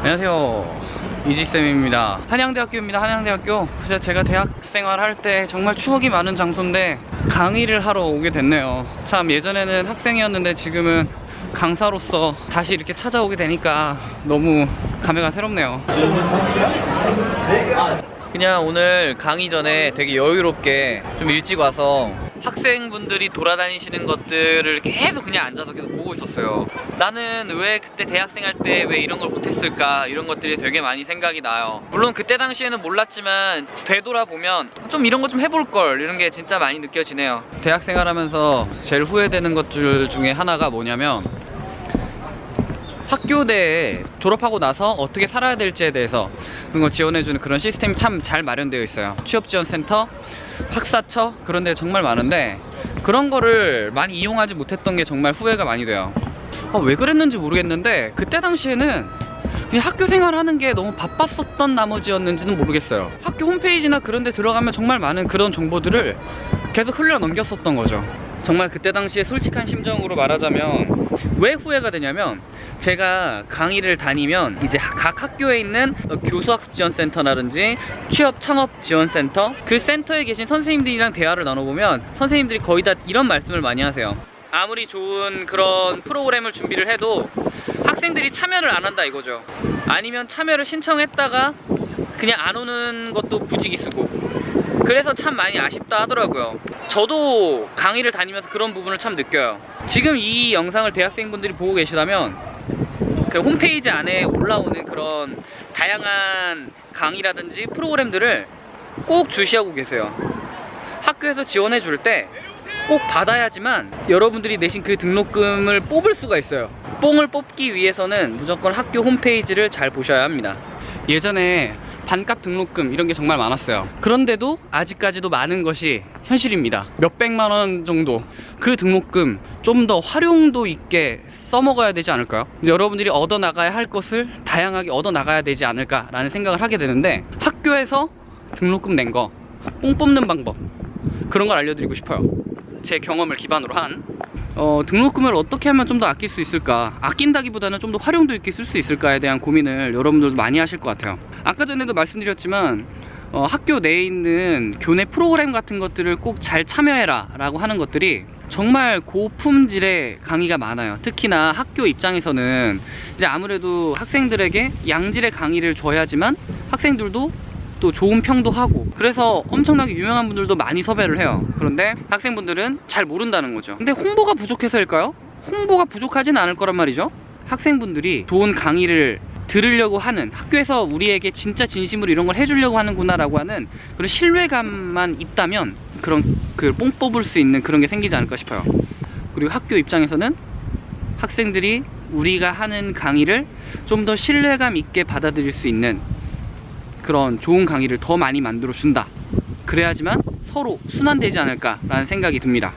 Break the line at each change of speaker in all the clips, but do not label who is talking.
안녕하세요. 이지쌤입니다. 한양대학교입니다. 한양대학교. 그래서 제가 대학생활 할 때 정말 추억이 많은 장소인데 강의를 하러 오게 됐네요. 참 예전에는 학생이었는데 지금은 강사로서 다시 이렇게 찾아오게 되니까 너무 감회가 새롭네요. 그냥 오늘 강의 전에 되게 여유롭게 좀 일찍 와서 학생분들이 돌아다니시는 것들을 계속 그냥 앉아서 계속 보고 있었어요. 나는 왜 그때 대학생 할 때 왜 이런 걸 못했을까? 이런 것들이 되게 많이 생각이 나요. 물론 그때 당시에는 몰랐지만 되돌아보면 좀 이런 거 좀 해볼 걸 이런 게 진짜 많이 느껴지네요. 대학생활 하면서 제일 후회되는 것들 중에 하나가 뭐냐면 학교 내에 졸업하고 나서 어떻게 살아야 될지에 대해서 그런 거 지원해주는 그런 시스템이 참 잘 마련되어 있어요. 취업지원센터, 학사처? 그런 데 정말 많은데 그런 거를 많이 이용하지 못했던 게 정말 후회가 많이 돼요. 아, 왜 그랬는지 모르겠는데 그때 당시에는 그냥 학교 생활하는 게 너무 바빴었던 나머지였는지는 모르겠어요. 학교 홈페이지나 그런 데 들어가면 정말 많은 그런 정보들을 계속 흘려 넘겼었던 거죠. 정말 그때 당시에 솔직한 심정으로 말하자면 왜 후회가 되냐면 제가 강의를 다니면 이제 각 학교에 있는 교수학습지원센터라든지 취업 창업지원센터 그 센터에 계신 선생님들이랑 대화를 나눠보면 선생님들이 거의 다 이런 말씀을 많이 하세요. 아무리 좋은 그런 프로그램을 준비를 해도 학생들이 참여를 안 한다 이거죠. 아니면 참여를 신청했다가 그냥 안 오는 것도 부지기수고 그래서 참 많이 아쉽다 하더라고요. 저도 강의를 다니면서 그런 부분을 참 느껴요. 지금 이 영상을 대학생분들이 보고 계시다면 그 홈페이지 안에 올라오는 그런 다양한 강의라든지 프로그램들을 꼭 주시하고 계세요. 학교에서 지원해 줄 때 꼭 받아야지만 여러분들이 내신 그 등록금을 뽑을 수가 있어요. 뽕을 뽑기 위해서는 무조건 학교 홈페이지를 잘 보셔야 합니다. 예전에 반값 등록금 이런 게 정말 많았어요. 그런데도 아직까지도 많은 것이 현실입니다. 몇백만 원 정도 그 등록금 좀 더 활용도 있게 써먹어야 되지 않을까요? 여러분들이 얻어나가야 할 것을 다양하게 얻어나가야 되지 않을까 라는 생각을 하게 되는데 학교에서 등록금 낸 거 뽕 뽑는 방법 그런 걸 알려드리고 싶어요. 제 경험을 기반으로 한 어, 등록금을 어떻게 하면 좀 더 아낄 수 있을까? 아낀다기보다는 좀 더 활용도 있게 쓸 수 있을까에 대한 고민을 여러분들도 많이 하실 것 같아요. 아까 전에도 말씀드렸지만 어, 학교 내에 있는 교내 프로그램 같은 것들을 꼭 잘 참여해라 라고 하는 것들이 정말 고품질의 강의가 많아요. 특히나 학교 입장에서는 이제 아무래도 학생들에게 양질의 강의를 줘야지만 학생들도 또 좋은 평도 하고 그래서 엄청나게 유명한 분들도 많이 섭외를 해요. 그런데 학생분들은 잘 모른다는 거죠. 근데 홍보가 부족해서일까요? 홍보가 부족하진 않을 거란 말이죠. 학생분들이 좋은 강의를 들으려고 하는 학교에서 우리에게 진짜 진심으로 이런 걸 해주려고 하는구나 라고 하는 그런 신뢰감만 있다면 그런 그 뽕 뽑을 수 있는 그런 게 생기지 않을까 싶어요. 그리고 학교 입장에서는 학생들이 우리가 하는 강의를 좀 더 신뢰감 있게 받아들일 수 있는 그런 좋은 강의를 더 많이 만들어 준다. 그래야지만 서로 순환되지 않을까 라는 생각이 듭니다.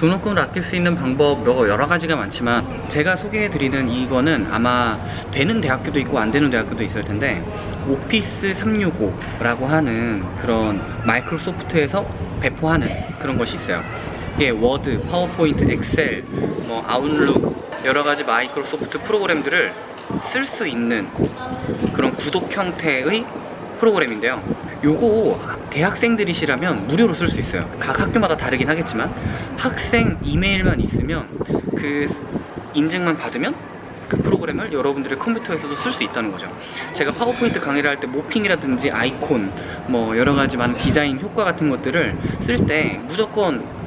등록금을 아낄 수 있는 방법 여러 가지가 많지만 제가 소개해드리는 이거는 아마 되는 대학교도 있고 안 되는 대학교도 있을 텐데 오피스 365라고 하는 그런 마이크로소프트에서 배포하는 그런 것이 있어요 이게 워드, 파워포인트, 엑셀, 뭐 아웃룩 여러 가지 마이크로소프트 프로그램들을 쓸 수 있는 그런 구독 형태의 프로그램인데요. 요거 대학생들이시라면 무료로 쓸 수 있어요. 각 학교마다 다르긴 하겠지만 학생 이메일만 있으면 그 인증만 받으면 그 프로그램을 여러분들의 컴퓨터에서도 쓸 수 있다는 거죠. 제가 파워포인트 강의를 할 때 모핑이라든지 아이콘 뭐 여러 가지 많은 디자인 효과 같은 것들을 쓸 때 무조건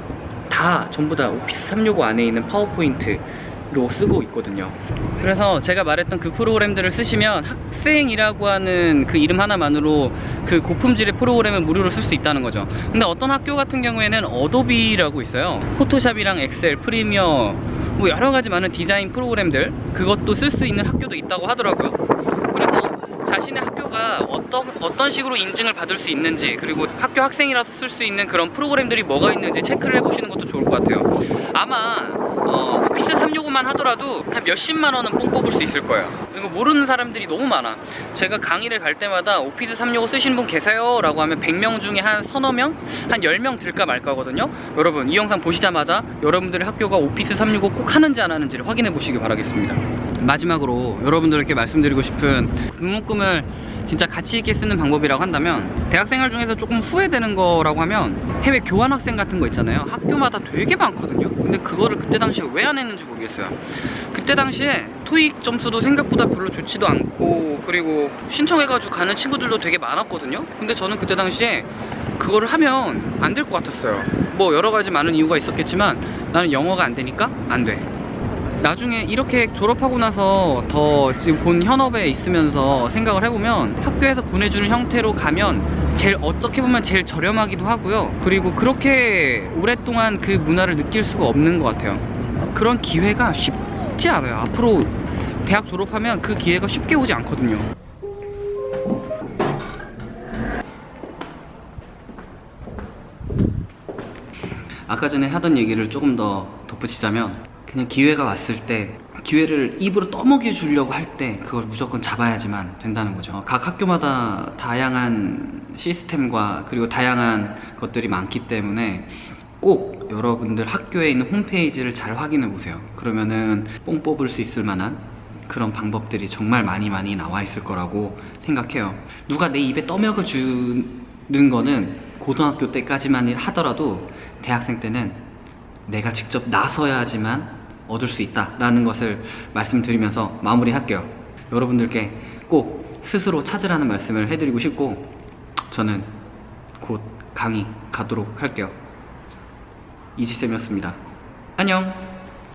다 전부 다 오피스 365 안에 있는 파워포인트 로 쓰고 있거든요. 그래서 제가 말했던 그 프로그램들을 쓰시면 학생이라고 하는 그 이름 하나만으로 그 고품질의 프로그램을 무료로 쓸 수 있다는 거죠. 근데 어떤 학교 같은 경우에는 어도비라고 있어요. 포토샵이랑 엑셀, 프리미어 뭐 여러 가지 많은 디자인 프로그램들 그것도 쓸 수 있는 학교도 있다고 하더라고요 자신의 학교가 어떤, 어떤 식으로 인증을 받을 수 있는지 그리고 학교 학생이라서 쓸 수 있는 그런 프로그램들이 뭐가 있는지 체크를 해보시는 것도 좋을 것 같아요 아마 어, 오피스 365만 하더라도 한 몇십만 원은 뽕 뽑을 수 있을 거예요. 이거 모르는 사람들이 너무 많아. 제가 강의를 갈 때마다 오피스 365 쓰시는 분 계세요? 라고 하면 100명 중에 한 서너 명? 한 10명 들까 말까 하거든요. 여러분, 이 영상 보시자마자 여러분들의 학교가 오피스 365 꼭 하는지 안 하는지를 확인해 보시기 바라겠습니다. 마지막으로 여러분들께 말씀드리고 싶은 등록금을 진짜 가치 있게 쓰는 방법이라고 한다면 대학생활 중에서 조금 후회되는 거라고 하면 해외 교환학생 같은 거 있잖아요. 학교마다 되게 많거든요. 근데 그거를 그때 당시에 왜 안 했는지 모르겠어요. 그때 당시에 토익 점수도 생각보다 별로 좋지도 않고 그리고 신청해가지고 가는 친구들도 되게 많았거든요. 근데 저는 그때 당시에 그거를 하면 안 될 것 같았어요. 뭐 여러 가지 많은 이유가 있었겠지만 나는 영어가 안 되니까 안돼 나중에 이렇게 졸업하고 나서 더 지금 본 현업에 있으면서 생각을 해보면 학교에서 보내주는 형태로 가면 제일 어떻게 보면 제일 저렴하기도 하고요. 그리고 그렇게 오랫동안 그 문화를 느낄 수가 없는 것 같아요. 그런 기회가 쉽지 않아요. 앞으로 대학 졸업하면 그 기회가 쉽게 오지 않거든요. 아까 전에 하던 얘기를 조금 더 덧붙이자면 그냥 기회가 왔을 때 기회를 입으로 떠먹여 주려고 할 때 그걸 무조건 잡아야지만 된다는 거죠. 각 학교마다 다양한 시스템과 그리고 다양한 것들이 많기 때문에 꼭 여러분들 학교에 있는 홈페이지를 잘 확인해 보세요. 그러면은 뽕 뽑을 수 있을 만한 그런 방법들이 정말 많이 많이 나와 있을 거라고 생각해요. 누가 내 입에 떠먹여 주는 거는 고등학교 때까지만 하더라도 대학생 때는 내가 직접 나서야지만 얻을 수 있다라는 것을 말씀드리면서 마무리할게요. 여러분들께 꼭 스스로 찾으라는 말씀을 해드리고 싶고 저는 곧 강의 가도록 할게요. 이지쌤이었습니다. 안녕!